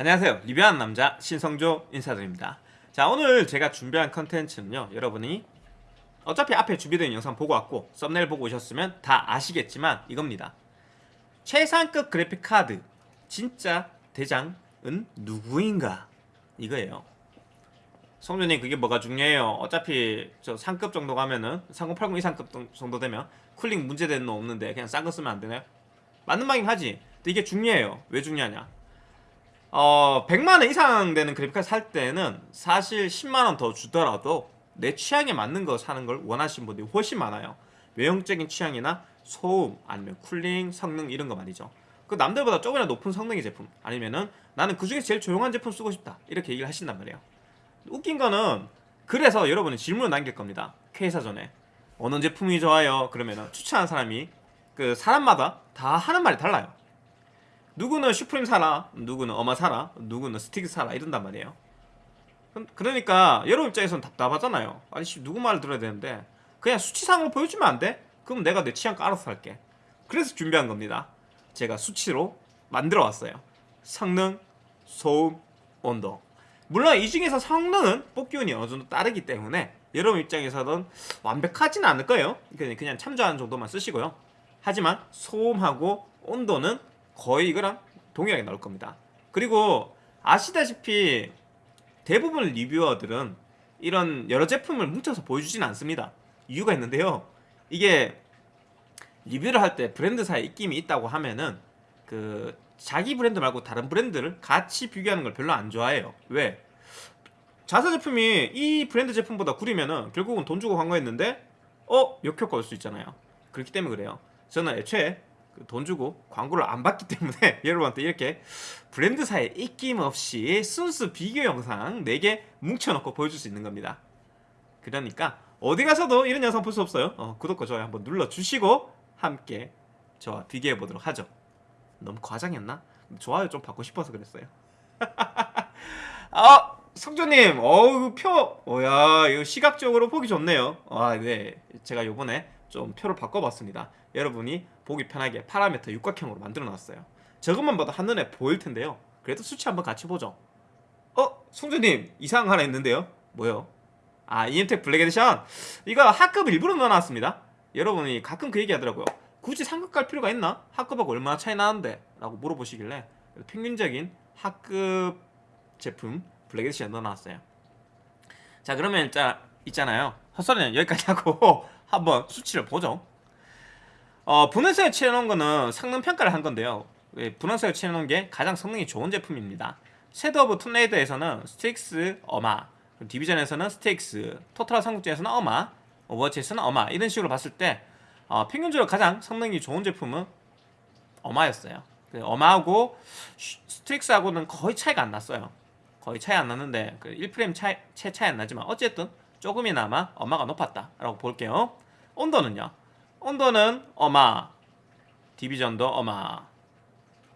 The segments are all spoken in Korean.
안녕하세요. 리뷰하는 남자 신성조 인사드립니다. 자 오늘 제가 준비한 컨텐츠는요 여러분이 어차피 앞에 준비된 영상 보고 왔고 썸네일 보고 오셨으면 다 아시겠지만 이겁니다. 최상급 그래픽카드 진짜 대장은 누구인가? 이거예요. 성준님 그게 뭐가 중요해요? 어차피 저 상급 정도 가면은 3080 이상급 정도 되면 쿨링 문제되는 거 없는데 그냥 싼 거 쓰면 안 되나요? 맞는 말이긴 하지. 근데 이게 중요해요. 왜 중요하냐 어 100만원 이상 되는 그래픽카드 살 때는 사실 10만원 더 주더라도 내 취향에 맞는 거 사는 걸 원하시는 분들이 훨씬 많아요. 외형적인 취향이나 소음 아니면 쿨링 성능 이런 거 말이죠. 그 남들보다 조금이나 높은 성능의 제품 아니면은 나는 그 중에 제일 조용한 제품 쓰고 싶다 이렇게 얘기를 하신단 말이에요. 웃긴 거는 그래서 여러분이 질문을 남길 겁니다. K사 전에. 어느 제품이 좋아요? 그러면은 추천한 사람이 그 사람마다 다 하는 말이 달라요 누구는 슈프림 사라 누구는 어마 사라 누구는 스틱 사라 이런단 말이에요. 그러니까 여러분 입장에서는 답답하잖아요. 아니 누구 말을 들어야 되는데? 그냥 수치상으로 보여주면 안 돼? 그럼 내가 내 취향 깔아서 살게. 그래서 준비한 겁니다. 제가 수치로 만들어 왔어요. 성능, 소음, 온도. 물론 이 중에서 성능은 뽑기운이 어느 정도 따르기 때문에 여러분 입장에서는 완벽하지는 않을 거예요. 그냥 참조하는 정도만 쓰시고요. 하지만 소음하고 온도는 거의 이거랑 동일하게 나올 겁니다. 그리고 아시다시피 대부분 리뷰어들은 이런 여러 제품을 뭉쳐서 보여주지는 않습니다. 이유가 있는데요. 이게 리뷰를 할 때 브랜드사의 입김이 있다고 하면은 그 자기 브랜드 말고 다른 브랜드를 같이 비교하는 걸 별로 안 좋아해요. 왜? 자사 제품이 이 브랜드 제품보다 구리면은 결국은 돈 주고 광고했는데 어? 역효과 올 수 있잖아요. 그렇기 때문에 그래요. 저는 애초에 그 돈 주고 광고를 안 받기 때문에 여러분한테 이렇게 브랜드사의 입김 없이 순수 비교 영상 4개 뭉쳐놓고 보여줄 수 있는 겁니다. 그러니까 어디 가서도 이런 영상 볼 수 없어요. 어, 구독과 좋아요 한번 눌러주시고 함께 저와 비교해 보도록 하죠. 너무 과장했나? 좋아요 좀 받고 싶어서 그랬어요. 아 성조님 어우 표. 오야 이거 시각적으로 보기 좋네요. 아네. 제가 요번에 좀 표를 바꿔봤습니다. 여러분이 보기 편하게 파라미터 육각형으로 만들어 놨어요. 저것만 봐도 한눈에 보일 텐데요. 그래도 수치 한번 같이 보죠. 어? 성조님 이상한 거 하나 있는데요? 뭐요? 아 EM텍 Black Edition. 이거 하급 일부러 넣어놨습니다. 여러분이 가끔 그 얘기 하더라고요. 굳이 상급 갈 필요가 있나? 하급하고 얼마나 차이 나는데? 라고 물어보시길래 평균적인 하급 제품 Black Edition 넣어놨어요. 자 그러면 일단 있잖아요. 헛소리는 여기까지 하고 한번 수치를 보죠. 어, 분홍색에 칠해놓은 거는 성능 평가를 한 건데요. 예, 분홍색에 칠해놓은 게 가장 성능이 좋은 제품입니다. Shadow of Tomb Raider에서는 STRIX 어마 Division에서는 STRIX 토탈 삼국지에서는 어마 오버워치에서는 어마 이런 식으로 봤을 때 어, 평균적으로 가장 성능이 좋은 제품은 어마였어요. 그 어마하고 STRIX하고는 거의 차이가 안 났어요. 거의 차이 안 났는데 그 1프레임 차이, 채 차이 안 나지만 어쨌든 조금이나마 어마가 높았다 라고 볼게요. 온도는요? 온도는 어마 Division도 어마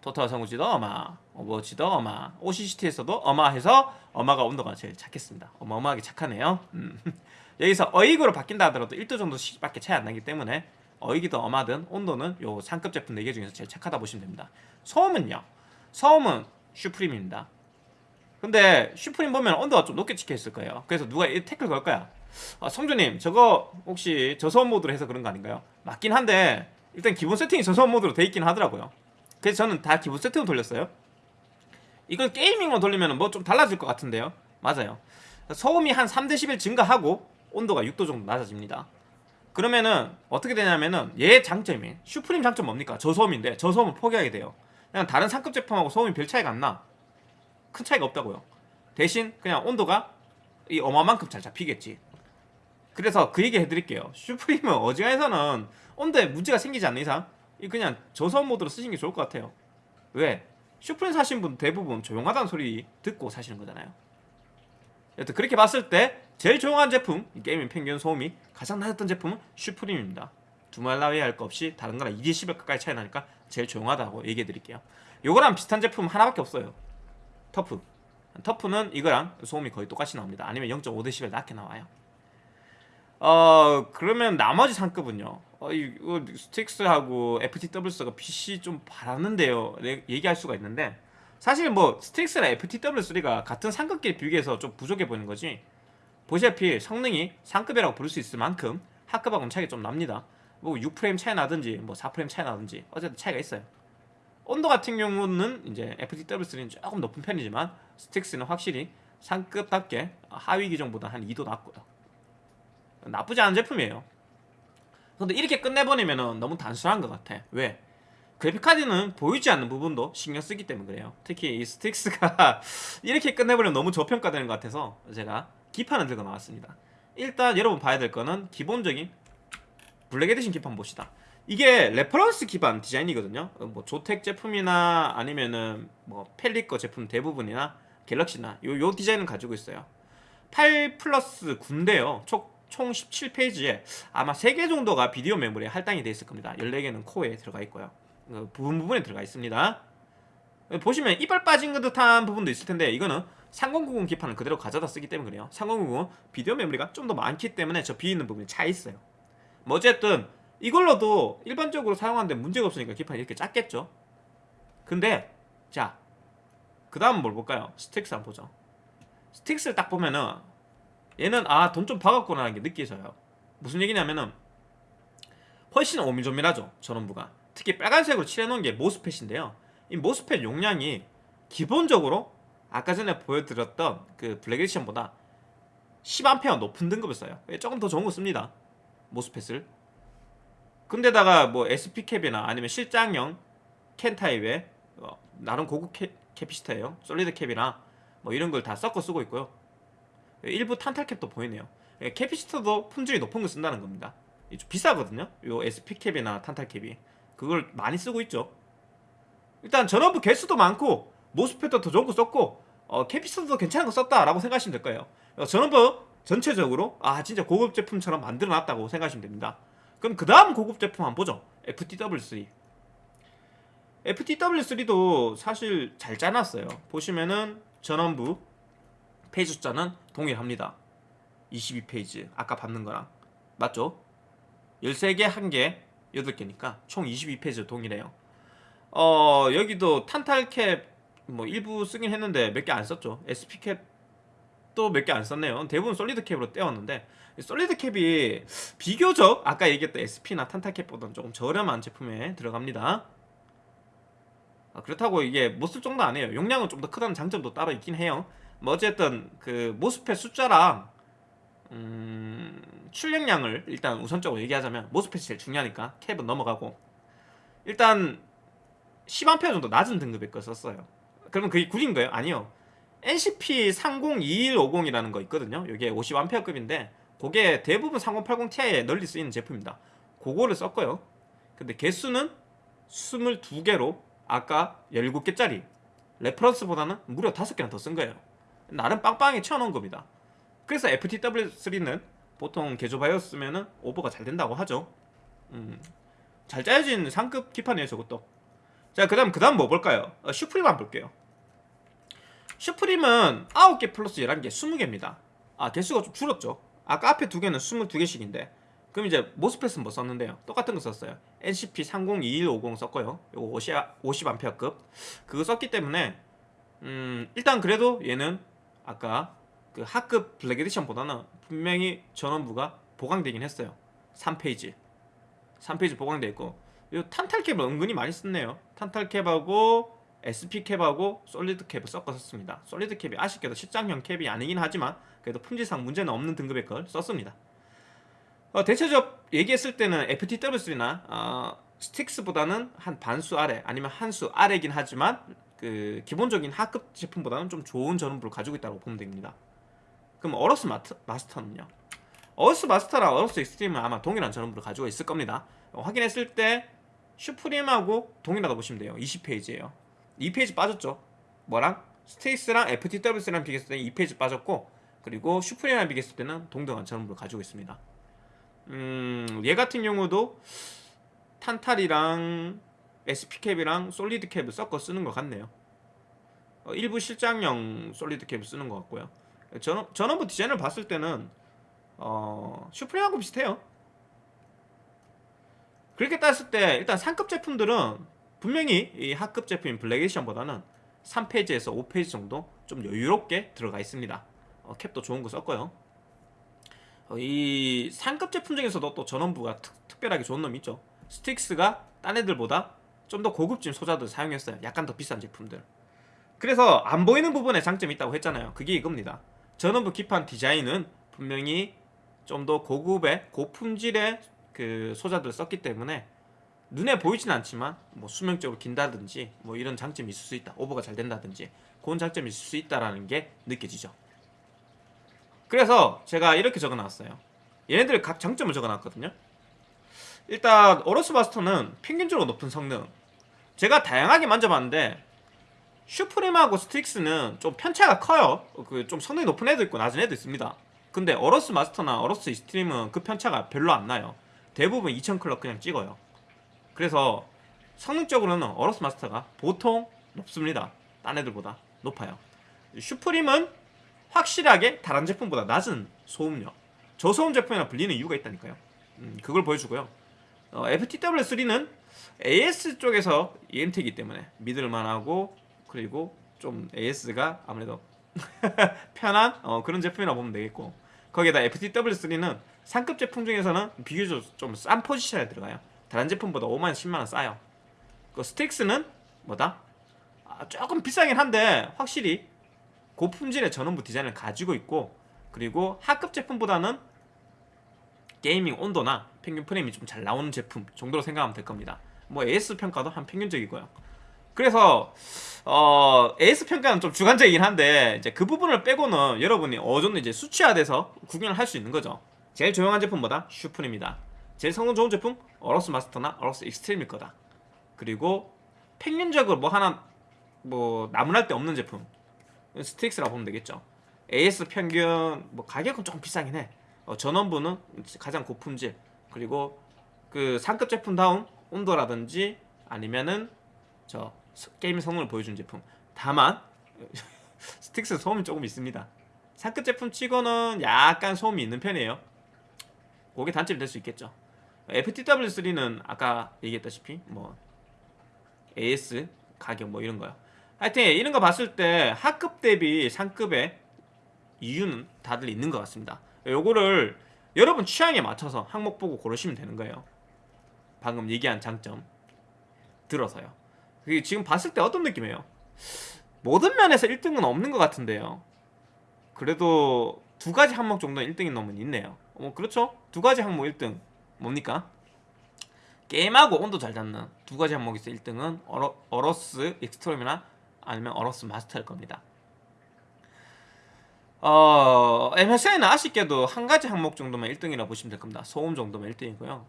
토탈 삼국지도 어마 오버워치도 어마 OCCT에서도 어마해서 어마가 온도가 제일 착했습니다. 어마어마하게 착하네요. 음. 여기서 어익으로 바뀐다 하더라도 1도 정도밖에 차이 안 나기 때문에 어익이든 어마든 온도는 요 상급 제품 4개 중에서 제일 착하다 보시면 됩니다. 소음은요? 소음은 슈프림입니다 근데 슈프림 보면 온도가 좀 높게 찍혀 있을 거예요. 그래서 누가 이 태클 걸 거야? 아, 성주님 저거 혹시 저소음 모드로 해서 그런 거 아닌가요? 맞긴 한데 일단 기본 세팅이 저소음 모드로 돼 있긴 하더라고요. 그래서 저는 다 기본 세팅으로 돌렸어요. 이걸 게이밍으로 돌리면 뭐 좀 달라질 것 같은데요. 맞아요. 소음이 한 3dB 증가하고 온도가 6도 정도 낮아집니다. 그러면은 어떻게 되냐면은 얘 장점이 슈프림 장점 뭡니까? 저소음인데 저소음을 포기하게 돼요. 그냥 다른 상급 제품하고 소음이 별 차이가 안나 큰 차이가 없다고요. 대신 그냥 온도가 이 어마만큼 잘 잡히겠지. 그래서 그 얘기 해드릴게요. 슈프림은 어지간해서는 온도에 문제가 생기지 않는 이상 그냥 저소음 모드로 쓰시는 게 좋을 것 같아요. 왜? 슈프림 사신 분 대부분 조용하다는 소리 듣고 사시는 거잖아요. 여튼 그렇게 봤을 때 제일 조용한 제품 게이밍 평균 소음이 가장 낮았던 제품은 슈프림입니다. 두말할 나위 할 거 없이 다른 거랑 2dB 가까이 차이 나니까 제일 조용하다고 얘기해 드릴게요. 요거랑 비슷한 제품 하나밖에 없어요 TUF. TUF는 이거랑 소음이 거의 똑같이 나옵니다. 아니면 0.5dB 낮게 나와요. 어 그러면 나머지 상급은요? 어, 이거 STRIX하고 FTW3가 빛이 좀 바랬는데요. 얘기할 수가 있는데 사실 뭐 스틱스나 FTW3가 같은 상급끼리 비교해서 좀 부족해 보이는 거지. 보시다시피 성능이 상급이라고 부를 수 있을 만큼 하급하고는 차이가 좀 납니다. 뭐 6프레임 차이 나든지 뭐 4프레임 차이 나든지 어쨌든 차이가 있어요 온도 같은 경우는 이제 FTW3는 조금 높은 편이지만 스틱스는 확실히 상급답게 하위 기종보다 한 2도 낮고요. 나쁘지 않은 제품이에요. 근데 이렇게 끝내버리면 너무 단순한 것 같아. 왜? 그래픽카드는 보이지 않는 부분도 신경 쓰기 때문에 그래요. 특히 이 STRIX가 이렇게 끝내버리면 너무 저평가되는 것 같아서 제가 기판을 들고 나왔습니다. 일단 여러분 봐야 될 거는 기본적인 Black Edition 기판 봅시다 이게 reference 기반 디자인이거든요. 뭐 조텍 제품이나 아니면은 뭐 팰릿 거 제품 대부분이나 갤럭시나 요, 요 디자인을 가지고 있어요. 8 플러스 9인데요. 총, 총 17 phase에 아마 3개 정도가 비디오 메모리에 할당이 되어 있을 겁니다. 14개는 코어에 들어가 있고요. 그 부분 부분에 들어가 있습니다. 보시면 이빨 빠진 듯한 부분도 있을 텐데 이거는 3090 기판을 그대로 가져다 쓰기 때문에 그래요 3090은 비디오 메모리가 좀 더 많기 때문에 저 비어 있는 부분이 차 있어요. 뭐 어쨌든 이걸로도 일반적으로 사용하는데 문제가 없으니까 기판이 이렇게 작겠죠? 근데 자 그 다음 뭘 볼까요? STRIX 한번 보죠. STRIX를 딱 보면은 얘는 아 돈 좀 박았구나라는 게 느껴져요. 무슨 얘기냐면은 훨씬 오밀조밀하죠 전원부가. 특히 빨간색으로 칠해놓은 게 MOSFET인데요. 이 MOSFET 용량이 기본적으로 아까 전에 보여드렸던 그 Black Edition보다 10A 높은 등급을 써요. 조금 더 좋은 거 씁니다 MOSFET을 근데다가 뭐 SP cap이나 아니면 실장형 캔 타입의 어, 나름 고급 캐, capacitor예요. solid cap이나 뭐 이런 걸 다 섞어 쓰고 있고요. 일부 탄탈 cap도 보이네요. 예, capacitor도 품질이 높은 걸 쓴다는 겁니다. 좀 비싸거든요. 요 SP캡이나 탄탈 캡이. 그걸 많이 쓰고 있죠. 일단 전원부 개수도 많고 MOSFET도 더 좋은 거 썼고 어, capacitor도 괜찮은 거 썼다라고 생각하시면 될 거예요. 어, 전원부 전체적으로 아 진짜 고급 제품처럼 만들어 놨다고 생각하시면 됩니다 그럼 그 다음 고급 제품 한번 보죠. FTW3 FTW3도 사실 잘 짜놨어요. 보시면은 전원부 phase 숫자는 동일합니다. 22phase 아까 봤던 거랑. 맞죠? 13개 1개 8개니까 총 22phase 동일해요. 어 여기도 탄탈cap 뭐 일부 쓰긴 했는데 몇 개 안 썼죠. SP cap 또 몇 개 안 썼네요. 대부분 solid cap으로 때웠는데 솔리드 캡이 비교적 아까 얘기했던 SP나 탄탈캡보다는 조금 저렴한 제품에 들어갑니다. 아, 그렇다고 이게 못쓸 정도 아니에요. 용량은 좀 더 크다는 장점도 따로 있긴 해요. 뭐 어쨌든 그 모스펫 숫자랑 음, 출력량을 일단 우선적으로 얘기하자면 모스펫이 제일 중요하니까 캡은 넘어가고. 일단 10A 정도 낮은 등급의 걸 썼어요. 그러면 그게 구린 거예요? 아니요 NCP 302150이라는 거 있거든요. 이게 50A급인데 그게 대부분 3080ti에 널리 쓰이는 제품입니다. 그거를 썼고요. 근데 개수는 22개로 아까 17개짜리 reference보다는 무려 5개나 더 쓴 거예요. 나름 빵빵하게 채워놓은 겁니다. 그래서 FTW3는 보통 개조 BIOS면은 오버가 잘 된다고 하죠. 음, 잘 짜여진 상급 기판이에요 저것도. 자그 다음 그 다음 뭐 볼까요? 어, 슈프림 한번 볼게요 슈프림은 9개 플러스 11개 20개입니다. 아 개수가 좀 줄었죠. 아까 앞에 두 개는 22개씩인데 그럼 이제 모스펫은 뭐 썼는데요? 똑같은 거 썼어요. NCP 302150 썼고요. 요거 50, 50A급. 그거 썼기 때문에 음 일단 그래도 얘는 아까 그 하급 블랙 에디션보다는 분명히 전원부가 보강되긴 했어요. 3페이지. 3페이지 보강되어 있고. 이 탄탈캡을 은근히 많이 썼네요. 탄탈캡하고 SP캡하고 솔리드캡을 섞어서 씁니다. 솔리드캡이 아쉽게도 실장형 캡이 아니긴 하지만 그래도 품질상 문제는 없는 등급의 걸 썼습니다. 어, 대체적 얘기했을 때는 FTW3나 어, 스틱스보다는 한 반수 아래 아니면 한 수 아래긴 하지만 그 기본적인 하급 제품보다는 좀 좋은 전원부를 가지고 있다고 보면 됩니다. 그럼 AORUS 마트, Master는요? AORUS Master랑 AORUS Xtreme은 아마 동일한 전원부를 가지고 있을 겁니다. 어, 확인했을 때 SUPRIM하고 동일하다 보시면 돼요. 20phase에요 2phase 빠졌죠. 뭐랑? STRIX랑 FTW3랑 비교했을 때 2phase 빠졌고 그리고 SUPRIM이랑 비교했을 때는 동등한 전원부를 가지고 있습니다. 음, 얘 같은 경우도 탄탈이랑 SP캡이랑 솔리드캡을 섞어 쓰는 것 같네요. 어, 일부 실장용 solid cap을 쓰는 것 같고요. 전, 전원부 디자인을 봤을 때는 어, SUPRIM하고 비슷해요. 그렇게 따졌을 때 일단 상급 제품들은 분명히 이 하급 제품인 Black Edition보다는 3phase에서 5phase 정도 좀 여유롭게 들어가 있습니다. 어, cap도 좋은 거 썼고요. 어, 이 상급 제품 중에서도 또 전원부가 특, 특별하게 좋은 놈이 있죠. STRIX가 딴 애들보다 좀 더 고급진 소자들 사용했어요. 약간 더 비싼 제품들. 그래서 안 보이는 부분에 장점이 있다고 했잖아요. 그게 이겁니다. 전원부 기판 디자인은 분명히 좀 더 고급의 고품질의 그 소자들을 썼기 때문에 눈에 보이진 않지만 뭐 수명적으로 긴다든지 뭐 이런 장점이 있을 수 있다. 오버가 잘 된다든지 그런 장점이 있을 수 있다라는 게 느껴지죠. 그래서 제가 이렇게 적어놨어요. 얘네들 각 장점을 적어놨거든요. 일단 AORUS Master는 평균적으로 높은 성능. 제가 다양하게 만져봤는데 SUPRIM하고 STRIX는 좀 편차가 커요. 그 좀 성능이 높은 애도 있고 낮은 애도 있습니다. 근데 AORUS Master나 AORUS Xtreme은 그 편차가 별로 안 나요. 대부분 2000 clock 그냥 찍어요. 그래서 성능적으로는 AORUS Master가 보통 높습니다. 딴 애들보다 높아요. SUPRIM은 확실하게 다른 제품보다 낮은 소음력, 저소음 제품이라 불리는 이유가 있다니까요. 음, 그걸 보여주고요. 어, FTW3는 AS 쪽에서 EMT이기 때문에 믿을만하고 그리고 좀 AS가 아무래도 편한 어, 그런 제품이라 보면 되겠고 거기에다 FTW3는 상급 제품 중에서는 비교적 좀 싼 포지션에 들어가요. 다른 제품보다 5만 10만 원 싸요. 그 스틱스는 뭐다? 아, 조금 비싸긴 한데 확실히 고품질의 전원부 디자인을 가지고 있고 그리고 하급 제품보다는 gaming 온도나 평균 프레임이 좀 잘 나오는 제품 정도로 생각하면 될 겁니다. 뭐 AS 평가도 한 평균적이고요. 그래서 어, AS 평가는 좀 주관적이긴 한데 이제 그 부분을 빼고는 여러분이 어느 정도 이제 수치화돼서 구경을 할 수 있는 거죠. 제일 조용한 제품보다 SUPRIM이다. 제일 성능 좋은 제품 AORUS Master나 AORUS Xtreme일 거다. 그리고 평균적으로 뭐 하나 뭐 나무랄 데 없는 제품 STRIX라고 보면 되겠죠. AS 평균 뭐 가격은 좀 비싸긴 해. 어, 전원부는 가장 고품질 그리고 그 상급 제품 다운 온도라든지 아니면은 저 게임 성능을 보여준 제품. 다만 STRIX 소음이 조금 있습니다. 상급 제품 치고는 약간 소음이 있는 편이에요. 그게 단점이 될 수 있겠죠. FTW3는 아까 얘기했다시피 뭐 AS 가격 뭐 이런 거요. 하여튼 이런 거 봤을 때 하급 대비 상급의 이유는 다들 있는 것 같습니다. 요거를 여러분 취향에 맞춰서 항목 보고 고르시면 되는 거예요. 방금 얘기한 장점 들어서요. 지금 봤을 때 어떤 느낌이에요? 모든 면에서 1등은 없는 것 같은데요. 그래도 두 가지 항목 정도 1등인 놈은 있네요. 어, 그렇죠? 두 가지 항목 1등 뭡니까? 게임하고 온도 잘 잡는 두 가지 항목에 있어 1등은 어러, AORUS Xtreme이나 아니면 AORUS Master일 겁니다. 어, MSI는 아쉽게도 한 가지 항목 정도만 1등이라 보시면 될 겁니다. 소음 정도면 1등이고요.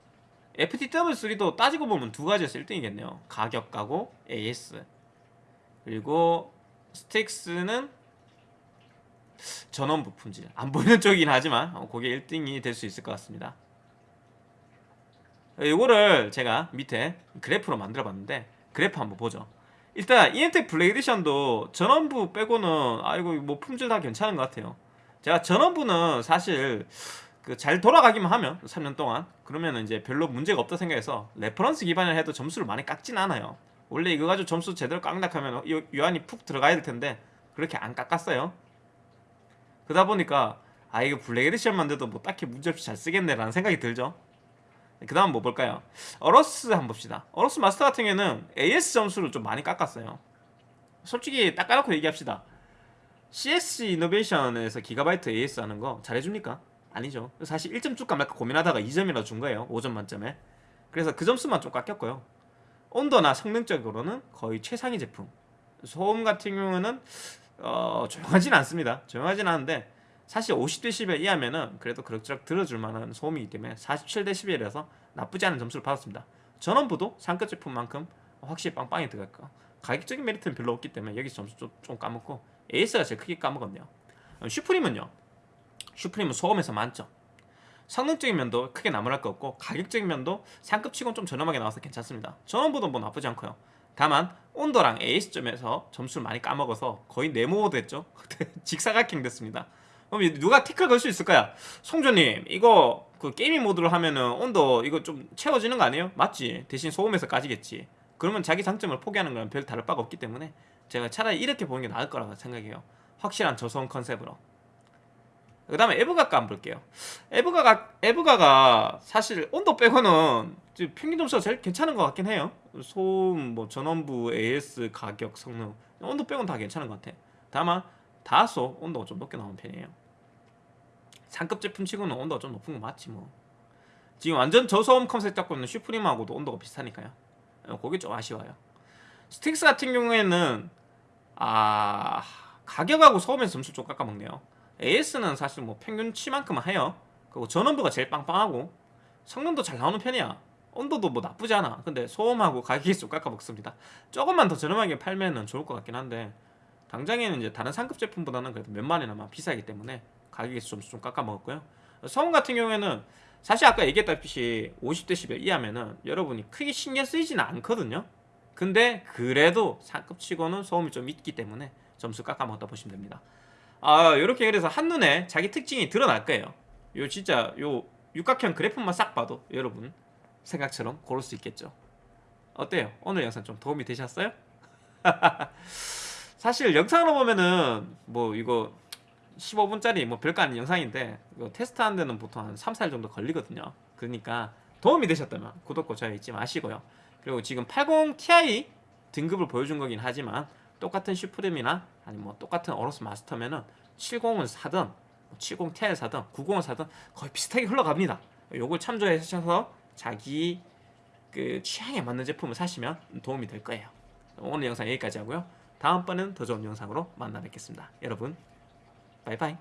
FTW3도 따지고 보면 두 가지에서 1등이겠네요. 가격하고 AS. 그리고 STRIX는 전원부 품질. 안 보이는 쪽이긴 하지만 어, 그게 1등이 될 수 있을 것 같습니다. 이거를 제가 밑에 그래프로 만들어 봤는데 그래프 한번 보죠. 일단 Black Edition도 전원부 빼고는 아이고 뭐 품질 다 괜찮은 것 같아요. 제가 전원부는 사실 그 잘 돌아가기만 하면 3년 동안 그러면 이제 별로 문제가 없다 생각해서 reference 기반을 해도 점수를 많이 깎진 않아요. 원래 이거 가지고 점수 제대로 깎으락하면 요 안이 푹 들어가야 될 텐데 그렇게 안 깎았어요. 그러다 보니까 아 이거 Black Edition만 돼도 뭐 딱히 문제없이 잘 쓰겠네라는 생각이 들죠. 그 다음 뭐 볼까요? AORUS 한번 봅시다. AORUS Master 같은 경우에는 AS 점수를 좀 많이 깎았어요. 솔직히 딱 까놓고 얘기합시다. CS 이노베이션에서 기가바이트 AS 하는 거 잘해줍니까? 아니죠. 사실 1점 줄까 말까 고민하다가 2점이나 준 거예요. 5점 만점에. 그래서 그 점수만 좀 깎였고요. 온도나 성능적으로는 거의 최상위 제품. 소음 같은 경우는 어, 조용하진 않습니다. 조용하진 않은데 사실 50dB 이하면은 그래도 그럭저럭 들어줄 만한 소음이기 때문에 47dB라서 나쁘지 않은 점수를 받았습니다. 전원부도 상급 제품만큼 확실히 빵빵히 들어갈까. 가격적인 메리트는 별로 없기 때문에 여기서 점수 좀, 좀 까먹고 AS가 제일 크게 까먹었네요. 슈프림은요. 슈프림은 소음에서 만점. 성능적인 면도 크게 나무랄 거 없고 가격적인 면도 상급치곤 좀 저렴하게 나와서 괜찮습니다. 전원부도 뭐 나쁘지 않고요. 다만 온도랑 AS점에서 점수를 많이 까먹어서 거의 네모드 됐죠. 직사각형 됐습니다. 그럼 누가 태클 걸 수 있을 거야? 송조님 이거 그 gaming 모드로 하면은 온도 이거 좀 채워지는 거 아니에요? 맞지? 대신 소음에서 까지겠지. 그러면 자기 장점을 포기하는 거랑 별 다를 바가 없기 때문에 제가 차라리 이렇게 보는 게 나을 거라고 생각해요. 확실한 저소음 컨셉으로. 그 다음에 EVGA가 한번 볼게요. EVGA가, EVGA가 사실 온도 빼고는 평균 점수가 제일 괜찮은 것 같긴 해요. 소음, 뭐 전원부, AS, 가격, 성능 온도 빼고는 다 괜찮은 것 같아. 다만 다소 온도가 좀 높게 나오는 편이에요. 상급 제품 치고는 온도가 좀 높은 거 맞지 뭐. 지금 완전 저소음 컨셉 잡고 있는 SUPRIM하고도 온도가 비슷하니까요. 어, 그게 좀 아쉬워요. STRIX 같은 경우에는 아 가격하고 소음에서 점수 좀 깎아먹네요. AS는 사실 뭐 평균치만큼은 해요. 그리고 전원부가 제일 빵빵하고 성능도 잘 나오는 편이야. 온도도 뭐 나쁘지 않아. 근데 소음하고 가격이 좀 깎아먹습니다. 조금만 더 저렴하게 팔면 은 좋을 것 같긴 한데 당장에는 이제 다른 상급 제품보다는 그래도 몇만 원이나마 비싸기 때문에 가격이 좀, 좀 깎아먹었고요. 소음 같은 경우에는 사실 아까 얘기했다시피 50데시벨 이하면은 여러분이 크게 신경 쓰이지는 않거든요. 근데 그래도 상급 치고는 소음이 좀 있기 때문에 점수 깎아먹었다 보시면 됩니다. 아 이렇게 그래서 한눈에 자기 특징이 드러날 거예요. 요 진짜 요 육각형 그래프만 싹 봐도 여러분 생각처럼 고를 수 있겠죠. 어때요? 오늘 영상 좀 도움이 되셨어요? 사실 영상으로 보면은 뭐 이거 15분짜리 뭐 별거 아닌 영상인데 이거 테스트하는 데는 보통 한 3, 4일 정도 걸리거든요. 그러니까 도움이 되셨다면 구독과 좋아요 잊지 마시고요. 그리고 지금 80 Ti 등급을 보여준 거긴 하지만 똑같은 슈프림이나 아니 뭐 똑같은 어로스 마스터면은 70을 사든 70 Ti를 사든 90을 사든 거의 비슷하게 흘러갑니다. 요걸 참조하셔서 자기 그 취향에 맞는 제품을 사시면 도움이 될 거예요. 오늘 영상 여기까지 하고요. 다음번엔 더 좋은 영상으로 만나 뵙겠습니다. 여러분, 바이바이.